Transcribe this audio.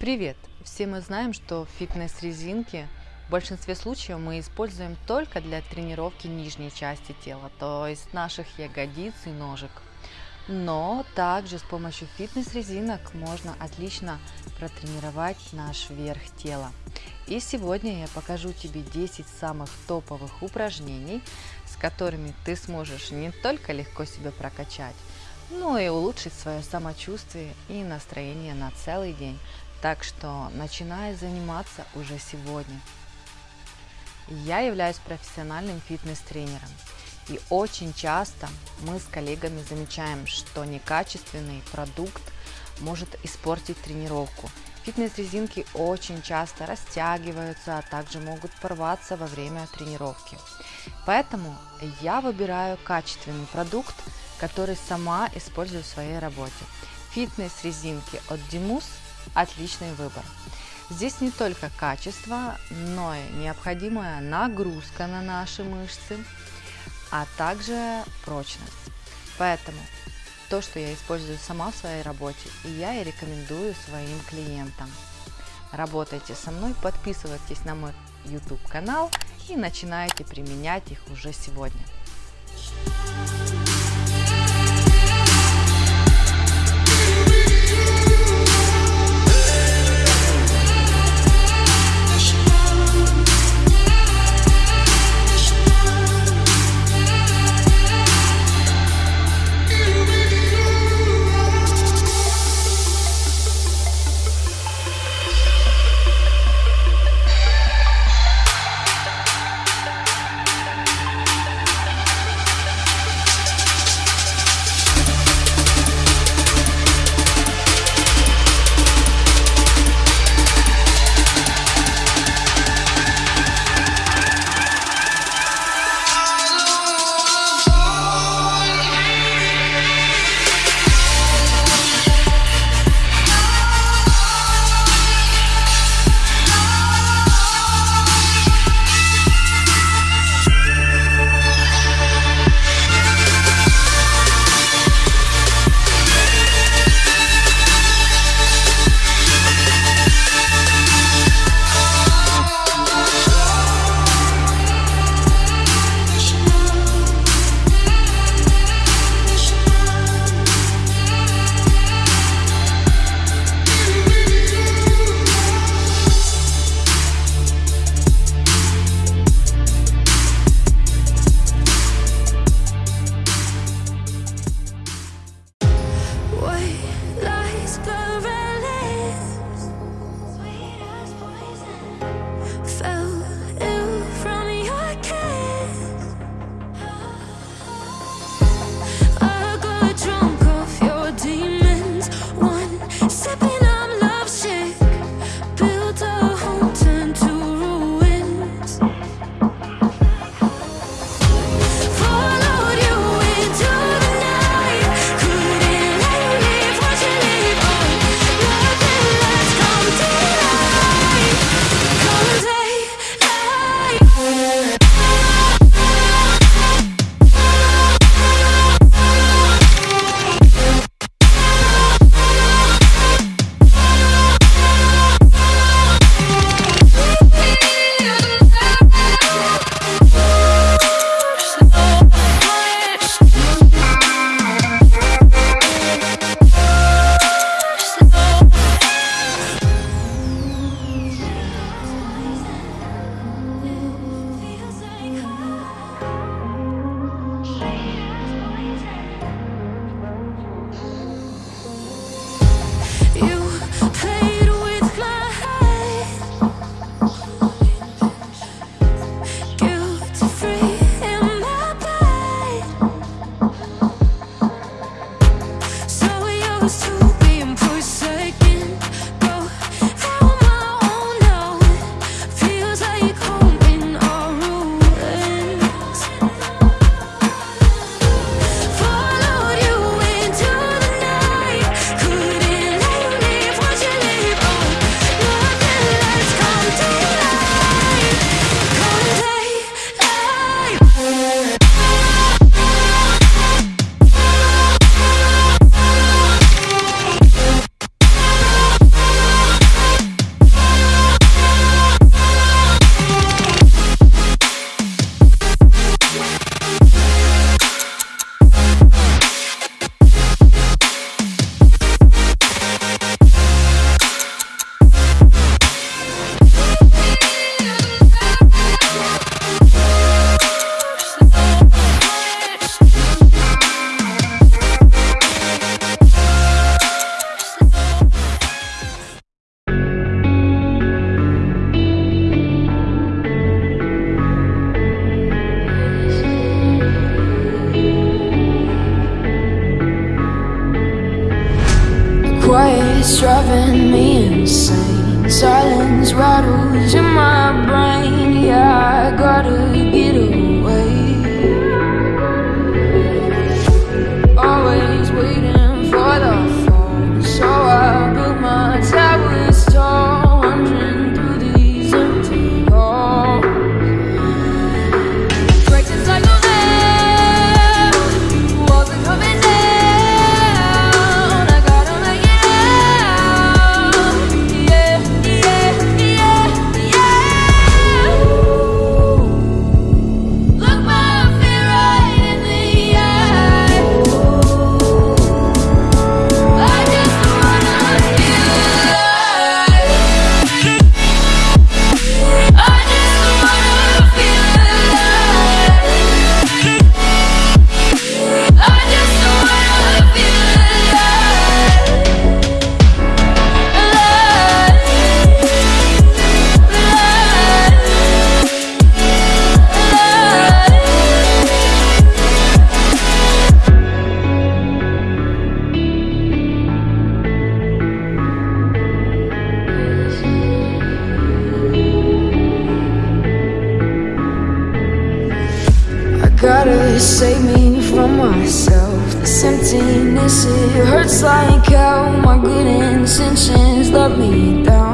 Привет! Все мы знаем, что фитнес-резинки в большинстве случаев мы используем только для тренировки нижней части тела, то есть наших ягодиц и ножек. Но также с помощью фитнес-резинок можно отлично протренировать наш верх тела. И сегодня я покажу тебе 10 самых топовых упражнений, с которыми ты сможешь не только легко себя прокачать, но и улучшить свое самочувствие и настроение на целый день. Так что начинай заниматься уже сегодня. Я являюсь профессиональным фитнес-тренером. И очень часто мы с коллегами замечаем, что некачественный продукт может испортить тренировку. Фитнес-резинки очень часто растягиваются, а также могут порваться во время тренировки. Поэтому я выбираю качественный продукт, который сама использую в своей работе. Фитнес-резинки от Dimus отличный выбор. Здесь не только качество, но и необходимая нагрузка на наши мышцы, а также прочность. Поэтому то, что я использую сама в своей работе, я и рекомендую своим клиентам. Работайте со мной, подписывайтесь на мой YouTube канал и начинайте применять их уже сегодня. sipping it's driving me insane. Silence rattles in my brain. save me from myself. This emptiness, it hurts like hell My good intentions let me down.